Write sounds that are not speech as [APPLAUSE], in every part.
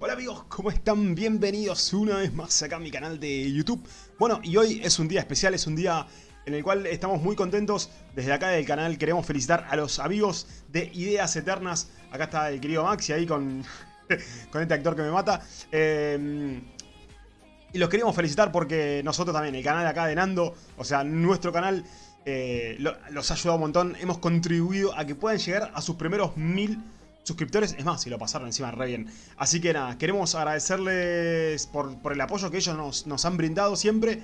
Hola amigos, ¿cómo están? Bienvenidos una vez más acá a mi canal de YouTube. Bueno, y hoy es un día especial, es un día en el cual estamos muy contentos. Desde acá del canal queremos felicitar a los amigos de Ideas Eternas. Acá está el querido Maxi ahí con, [LAUGHS] con este actor que me mata. Eh, y los queremos felicitar porque nosotros también, el canal acá de Nando, o sea, nuestro canal eh, los ha ayudado un montón. Hemos contribuido a que puedan llegar a sus primeros mil suscriptores. Es más, si lo pasaron encima re bien. Así que nada, queremos agradecerles por, el apoyo que ellos nos, han brindado siempre.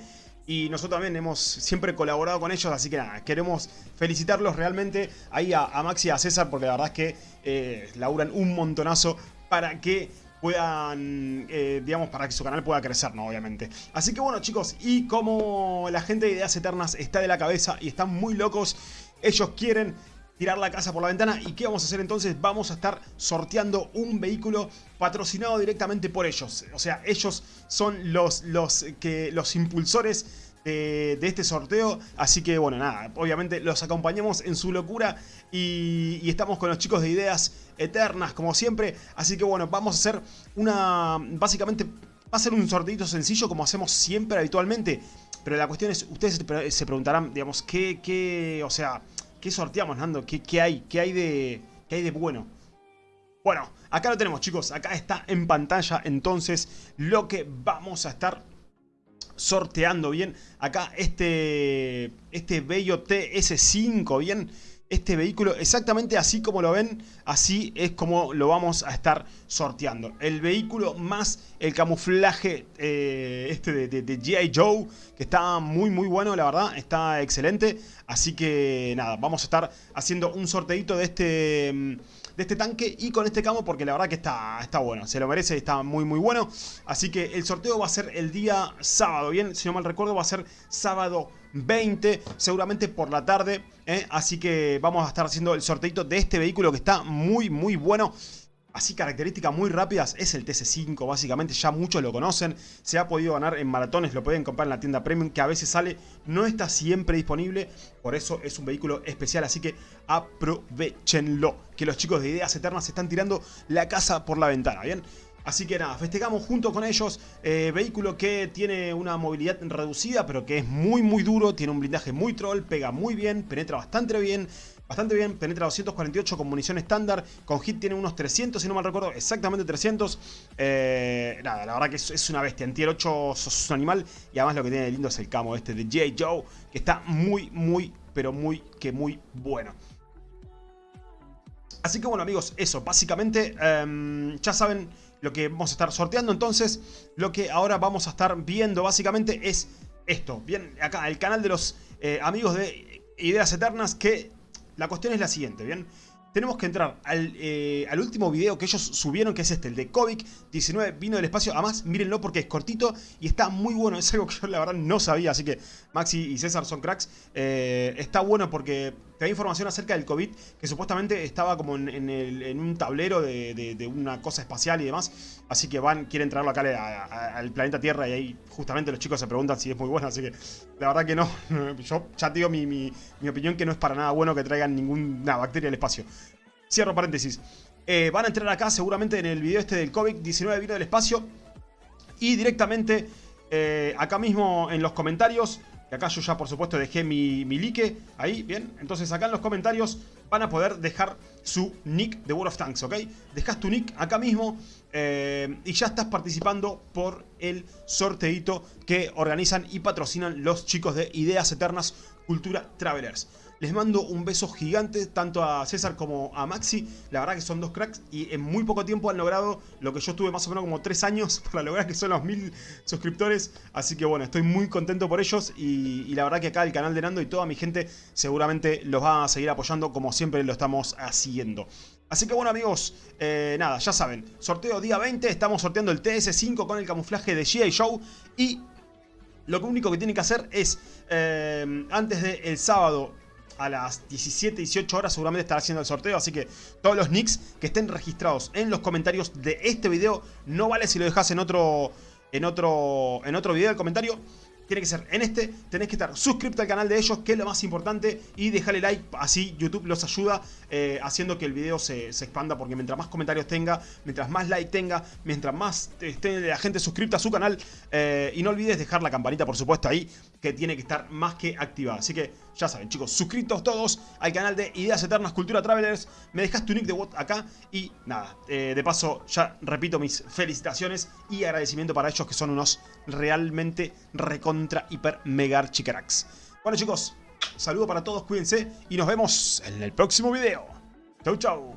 Y nosotros también hemos siempre colaborado con ellos, así que nada, queremos felicitarlos realmente ahí a, Maxi y a César, porque la verdad es que eh, laburan un montonazo para que puedan, eh, digamos, para que su canal pueda crecer, ¿no? Obviamente. Así que bueno, chicos, y como la gente de Ideas Eternas está de la cabeza y están muy locos, ellos quieren tirar la casa por la ventana. ¿Y qué vamos a hacer entonces? Vamos a estar sorteando un vehículo patrocinado directamente por ellos. O sea, ellos son los, los, que, los impulsores de, este sorteo. Así que bueno, nada, obviamente los acompañamos en su locura y, y, estamos con los chicos de Ideas Eternas, como siempre. Así que bueno, vamos a hacer una... Básicamente va a ser un sorteito sencillo como hacemos siempre habitualmente. Pero la cuestión es, ustedes se preguntarán, digamos, ¿qué, qué, o sea, ¿Qué sorteamos, Nando? ¿Qué, qué hay? ¿Qué hay, de, ¿Qué hay de bueno? Bueno, acá lo tenemos, chicos. Acá está en pantalla, entonces, lo que vamos a estar sorteando, ¿bien? Acá este, este bello TS5, ¿bien? Este vehículo exactamente así como lo ven, así es como lo vamos a estar sorteando. El vehículo más el camuflaje eh, este de, de G.I. Joe, que está muy muy bueno, la verdad, está excelente. Así que nada, vamos a estar haciendo un sorteito de este mm, de este tanque y con este camo porque la verdad que está, está bueno, se lo merece, está muy muy bueno. Así que el sorteo va a ser el día sábado, bien, si no mal recuerdo va a ser sábado 20, seguramente por la tarde. ¿eh? Así que vamos a estar haciendo el sorteito de este vehículo que está muy muy bueno. Así características muy rápidas, es el TC5 básicamente, ya muchos lo conocen, se ha podido ganar en maratones, lo pueden comprar en la tienda Premium que a veces sale, no está siempre disponible, por eso es un vehículo especial, así que aprovechenlo, que los chicos de Ideas Eternas están tirando la casa por la ventana, ¿bien? Así que nada, festejamos junto con ellos, eh, vehículo que tiene una movilidad reducida, pero que es muy muy duro, tiene un blindaje muy troll, pega muy bien, penetra bastante bien, bastante bien, penetra 248 con munición estándar, con hit tiene unos 300 si no mal recuerdo, exactamente 300, eh, nada, la verdad que es, una bestia, en tier 8 sos un animal y además lo que tiene de lindo es el camo este de J. Joe, que está muy, muy, pero muy, que muy bueno. Así que bueno amigos, eso, básicamente em, ya saben lo que vamos a estar sorteando, entonces lo que ahora vamos a estar viendo básicamente es esto, bien, acá el canal de los eh, amigos de Ideas Eternas que la cuestión es la siguiente, ¿bien? Tenemos que entrar eh, al, último video que ellos subieron, que es este, el de Kovic19, vino del espacio. Además, mírenlo porque es cortito y está muy bueno. [LAUGHS] Es algo que yo la verdad no sabía, así que Maxi y César son cracks. Eh, está bueno porque te da información acerca del COVID, que supuestamente estaba como en, un tablero de, una cosa espacial y demás. Así que van, quieren traerlo acá al planeta Tierra y ahí justamente los chicos se preguntan si es muy bueno. Así que la verdad que no. [LAUGHS] Yo ya te digo mi, opinión que no es para nada bueno que traigan ninguna bacteria al espacio. Cierro paréntesis. Eh, van a entrar acá seguramente en el video este del COVID-19 vino del espacio. Y directamente eh, acá mismo en los comentarios que acá yo ya por supuesto dejé mi, mi like ahí, bien. Entonces acá en los comentarios van a poder dejar su nick de World of Tanks, ¿ok? Dejas tu nick acá mismo eh, y ya estás participando por el sorteito que organizan y patrocinan los chicos de Ideas Eternas Cultura Travelers. Les mando un beso gigante tanto a César como a Maxi. La verdad que son dos cracks y en muy poco tiempo han logrado lo que yo estuve más o menos como tres años [LAUGHS] para lograr que son los mil suscriptores. Así que bueno, estoy muy contento por ellos y, la verdad que acá el canal de Nando y toda mi gente seguramente los va a seguir apoyando como siempre lo estamos haciendo. Así que bueno amigos, eh, nada, ya saben, sorteo día 20, estamos sorteando el TS5 con el camuflaje de G.I. Show y lo único que tienen que hacer es, eh, antes del sábado a las 17, 18 horas seguramente estará haciendo el sorteo. Así que todos los nicks que estén registrados en los comentarios de este video, no vale si lo dejas en otro, en otro, en otro video del comentario. tiene que ser en este, tenés que estar suscrito al canal de ellos, que es lo más importante, y dejarle like, así YouTube los ayuda eh, haciendo que el video se, expanda, porque mientras más comentarios tenga, mientras más like tenga, mientras más esté la gente suscrita a su canal, eh, y no olvides dejar la campanita, por supuesto, ahí, que tiene que estar más que activada. Así que, ya saben, chicos, suscritos todos al canal de Ideas Eternas Cultura Travelers, me dejas tu nick de bot acá, y nada, eh, de paso, ya repito mis felicitaciones y agradecimiento para ellos, que son unos realmente reconocidos contra hiper mega archicracks. Bueno chicos, saludo para todos, cuídense y nos vemos en el próximo video. Chau chau.